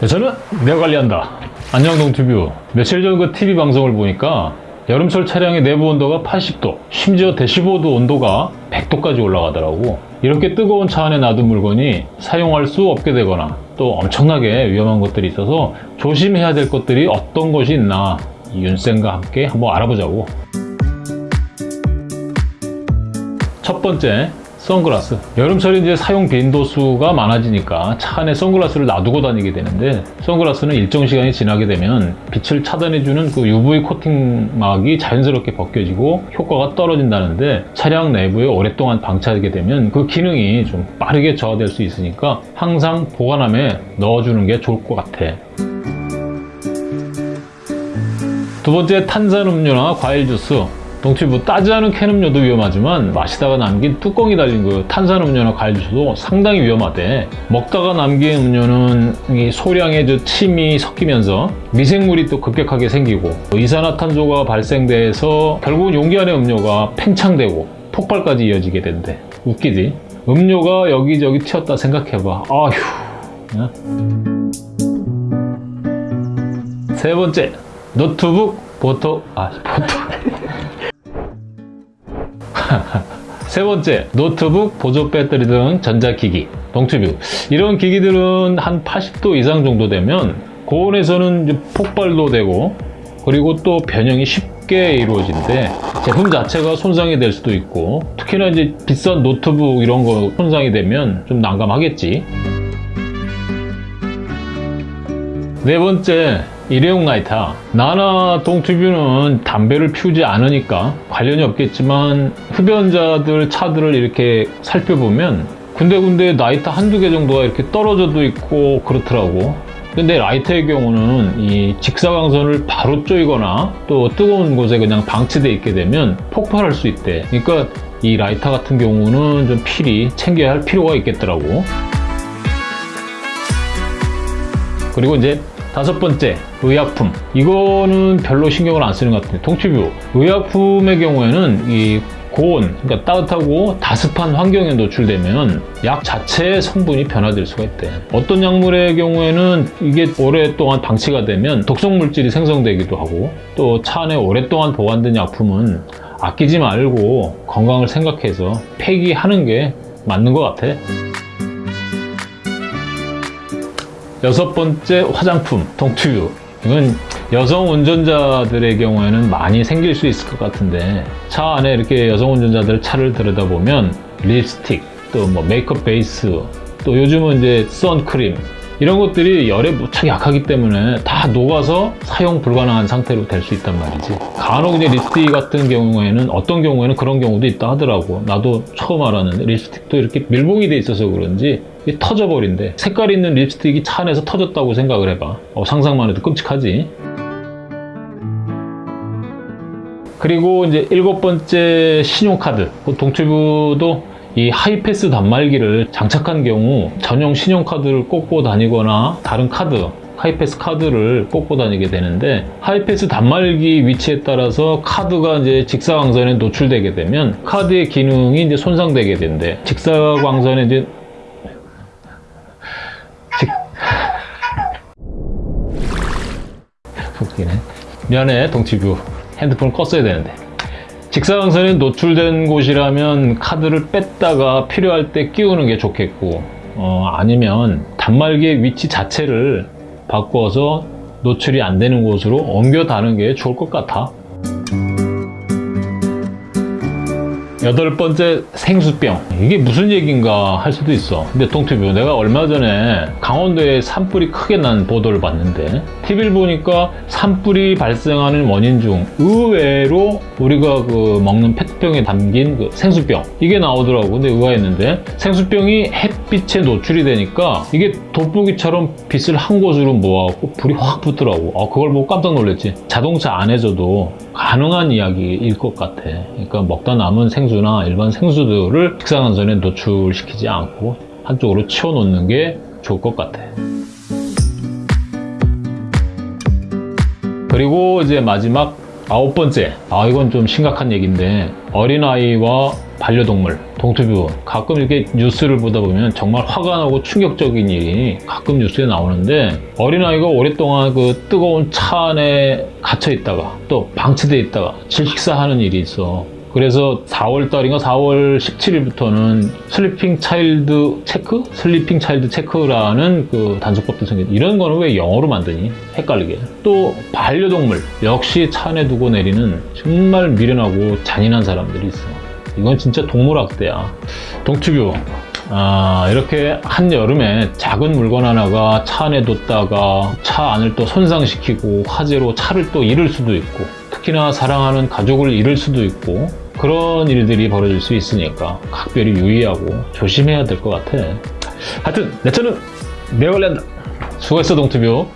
네, 저는 내가 관리한다. 안녕동 튜브. 며칠 전 그 TV 방송을 보니까 여름철 차량의 내부 온도가 80도, 심지어 대시보드 온도가 100도까지 올라가더라고. 이렇게 뜨거운 차 안에 놔둔 물건이 사용할 수 없게 되거나 또 엄청나게 위험한 것들이 있어서 조심해야 될 것들이 어떤 것이 있나 이 윤쌤과 함께 한번 알아보자고. 첫 번째, 선글라스. 여름철에 이제 사용 빈도수가 많아지니까 차 안에 선글라스를 놔두고 다니게 되는데 선글라스는 일정 시간이 지나게 되면 빛을 차단해주는 그 UV 코팅막이 자연스럽게 벗겨지고 효과가 떨어진다는데 차량 내부에 오랫동안 방치하게 되면 그 기능이 좀 빠르게 저하될 수 있으니까 항상 보관함에 넣어주는 게 좋을 것 같아. 두 번째 탄산음료나 과일 주스 동치부 따지 않은 캔 음료도 위험하지만 마시다가 남긴 뚜껑이 달린 그 탄산음료나 과일 주스도 상당히 위험하대. 먹다가 남긴 음료는 이 소량의 저 침이 섞이면서 미생물이 또 급격하게 생기고 이산화탄소가 발생돼서 결국은 용기 안의 음료가 팽창되고 폭발까지 이어지게 된대. 웃기지? 음료가 여기저기 튀었다 생각해봐. 아휴. 야. 세 번째 노트북 보토 아 보토 세 번째, 노트북, 보조 배터리 등 전자기기, 동튜브. 이런 기기들은 한 80도 이상 정도 되면 고온에서는 폭발도 되고 그리고 또 변형이 쉽게 이루어진대 제품 자체가 손상이 될 수도 있고 특히나 이제 비싼 노트북 이런 거 손상이 되면 좀 난감하겠지. 네 번째, 일회용 라이터. 나나 동튜브는 담배를 피우지 않으니까 관련이 없겠지만 흡연자들 차들을 이렇게 살펴보면 군데군데 라이터 한두 개 정도가 이렇게 떨어져도 있고 그렇더라고. 근데 라이터의 경우는 이 직사광선을 바로 쪼이거나 또 뜨거운 곳에 그냥 방치되어 있게 되면 폭발할 수 있대. 그러니까 이 라이터 같은 경우는 좀 필히 챙겨야 할 필요가 있겠더라고. 그리고 이제 다섯 번째, 의약품. 이거는 별로 신경을 안 쓰는 것 같은데, 동치뷰. 의약품의 경우에는 이 고온, 그러니까 따뜻하고 다습한 환경에 노출되면 약 자체의 성분이 변화될 수가 있대. 어떤 약물의 경우에는 이게 오랫동안 방치가 되면 독성 물질이 생성되기도 하고 또 차 안에 오랫동안 보관된 약품은 아끼지 말고 건강을 생각해서 폐기하는 게 맞는 것 같아. 여섯 번째 화장품, 동튜브. 이건 여성 운전자들의 경우에는 많이 생길 수 있을 것 같은데 차 안에 이렇게 여성 운전자들 차를 들여다보면 립스틱, 또 뭐 메이크업 베이스, 또 요즘은 이제 선크림 이런 것들이 열에 무척 약하기 때문에 다 녹아서 사용 불가능한 상태로 될 수 있단 말이지 간혹 이제 립스틱 같은 경우에는 어떤 경우에는 그런 경우도 있다 하더라고 나도 처음 알았는데 립스틱도 이렇게 밀봉이 돼 있어서 그런지 터져버린대. 색깔 있는 립스틱이 차 안에서 터졌다고 생각을 해봐. 어, 상상만 해도 끔찍하지? 그리고 이제 일곱 번째 신용카드. 동튜브도 이 하이패스 단말기를 장착한 경우 전용 신용카드를 꽂고 다니거나 다른 카드 하이패스 카드를 꽂고 다니게 되는데 하이패스 단말기 위치에 따라서 카드가 이제 직사광선에 노출되게 되면 카드의 기능이 이제 손상되게 된대. 직사광선에 이제 웃기네 미안해 동치뷰. 핸드폰을 껐어야 되는데. 직사광선에 노출된 곳이라면 카드를 뺐다가 필요할 때 끼우는 게 좋겠고 어, 아니면 단말기의 위치 자체를 바꿔서 노출이 안 되는 곳으로 옮겨 다는 게 좋을 것 같아 여덟 번째 생수병. 이게 무슨 얘기인가 할 수도 있어. 근데 동튜브 내가 얼마 전에 강원도에 산불이 크게 난 보도를 봤는데 TV를 보니까 산불이 발생하는 원인 중 의외로 우리가 그 먹는 페트병에 담긴 그 생수병 이게 나오더라고. 근데 의아했는데 생수병이 햇빛에 노출이 되니까 이게 돋보기처럼 빛을 한 곳으로 모아갖고 불이 확 붙더라고. 아, 그걸 보고 깜짝 놀랐지. 자동차 안에서도 가능한 이야기일 것 같아. 그러니까 먹다 남은 생수 나 일반 생수들을 직사광선에 노출시키지 않고 한쪽으로 치워놓는 게 좋을 것 같아. 그리고 이제 마지막 아홉 번째. 아 이건 좀 심각한 얘기인데 어린아이와 반려동물, 동투뷰 가끔 이렇게 뉴스를 보다 보면 정말 화가 나고 충격적인 일이 가끔 뉴스에 나오는데 어린아이가 오랫동안 그 뜨거운 차 안에 갇혀 있다가 또 방치돼 있다가 질식사하는 일이 있어. 그래서 4월 달인가 4월 17일부터는 Sleeping Child Check? Sleeping Child Check라는 그 단속법도 생겼 이런 거는 왜 영어로 만드니? 헷갈리게. 또 반려동물 역시 차 안에 두고 내리는 정말 미련하고 잔인한 사람들이 있어. 이건 진짜 동물학대야. 동튜뷰. 아, 이렇게 한여름에 작은 물건 하나가 차 안에 뒀다가 차 안을 또 손상시키고 화재로 차를 또 잃을 수도 있고 특히나 사랑하는 가족을 잃을 수도 있고 그런 일들이 벌어질 수 있으니까 각별히 유의하고 조심해야 될 것 같아. 하여튼 내 차는 내가 관리한다. 수고했어 동투뷰.